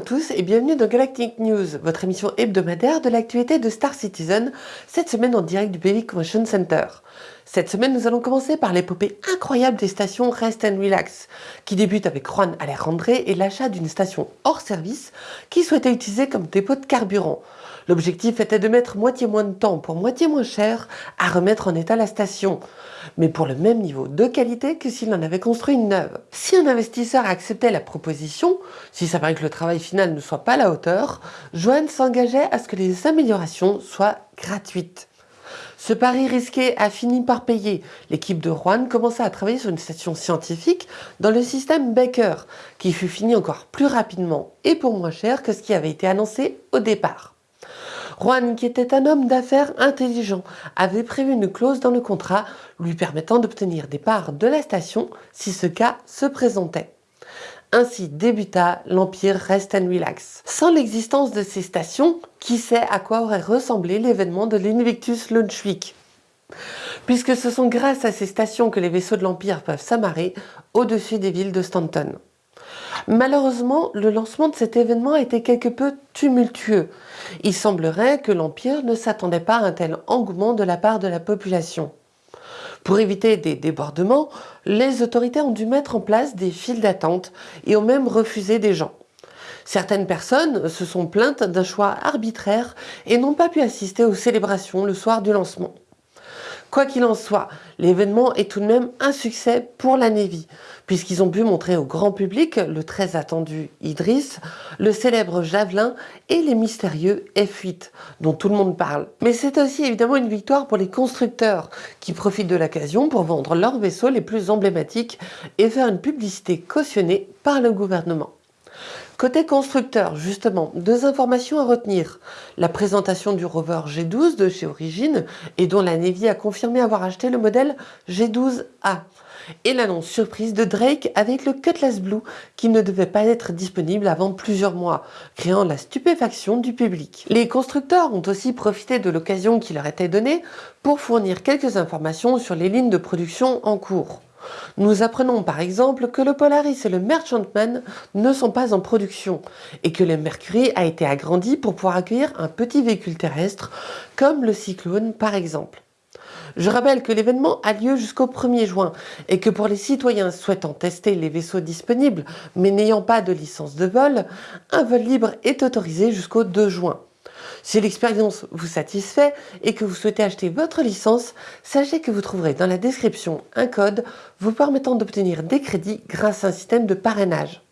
tous et bienvenue dans Galactic News, votre émission hebdomadaire de l'actualité de Star Citizen, cette semaine en direct du Baby Convention Center. Cette semaine, nous allons commencer par l'épopée incroyable des stations Rest and Relax, qui débute avec Juan Alejandre et l'achat d'une station hors service qui souhaitait utiliser comme dépôt de carburant. L'objectif était de mettre moitié moins de temps pour moitié moins cher à remettre en état la station, mais pour le même niveau de qualité que s'il en avait construit une neuve. Si un investisseur acceptait la proposition, si ça paraît que le travail final ne soit pas à la hauteur, Joanne s'engageait à ce que les améliorations soient gratuites. Ce pari risqué a fini par payer. L'équipe de Juan commença à travailler sur une station scientifique dans le système Baker, qui fut fini encore plus rapidement et pour moins cher que ce qui avait été annoncé au départ. Juan, qui était un homme d'affaires intelligent, avait prévu une clause dans le contrat lui permettant d'obtenir des parts de la station si ce cas se présentait. Ainsi débuta l'Empire Rest and Relax. Sans l'existence de ces stations, qui sait à quoi aurait ressemblé l'événement de l'Invictus Launch Week Puisque ce sont grâce à ces stations que les vaisseaux de l'Empire peuvent s'amarrer au-dessus des villes de Stanton. Malheureusement, le lancement de cet événement a été quelque peu tumultueux. Il semblerait que l'Empire ne s'attendait pas à un tel engouement de la part de la population. Pour éviter des débordements, les autorités ont dû mettre en place des files d'attente et ont même refusé des gens. Certaines personnes se sont plaintes d'un choix arbitraire et n'ont pas pu assister aux célébrations le soir du lancement. Quoi qu'il en soit, l'événement est tout de même un succès pour la Navy, puisqu'ils ont pu montrer au grand public le très attendu Idris, le célèbre Javelin et les mystérieux F8, dont tout le monde parle. Mais c'est aussi évidemment une victoire pour les constructeurs, qui profitent de l'occasion pour vendre leurs vaisseaux les plus emblématiques et faire une publicité cautionnée par le gouvernement. Côté constructeur, justement, deux informations à retenir. La présentation du rover G12 de chez Origin et dont la Navy a confirmé avoir acheté le modèle G12A. Et l'annonce surprise de Drake avec le Cutlass Blue qui ne devait pas être disponible avant plusieurs mois, créant la stupéfaction du public. Les constructeurs ont aussi profité de l'occasion qui leur était donnée pour fournir quelques informations sur les lignes de production en cours. Nous apprenons par exemple que le Polaris et le Merchantman ne sont pas en production et que le Mercury a été agrandi pour pouvoir accueillir un petit véhicule terrestre comme le Cyclone par exemple. Je rappelle que l'événement a lieu jusqu'au 1er juin et que pour les citoyens souhaitant tester les vaisseaux disponibles mais n'ayant pas de licence de vol, un vol libre est autorisé jusqu'au 2 juin. Si l'expérience vous satisfait et que vous souhaitez acheter votre licence, sachez que vous trouverez dans la description un code vous permettant d'obtenir des crédits grâce à un système de parrainage.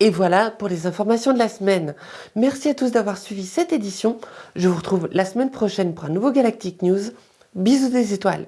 Et voilà pour les informations de la semaine. Merci à tous d'avoir suivi cette édition. Je vous retrouve la semaine prochaine pour un nouveau Galactic News. Bisous des étoiles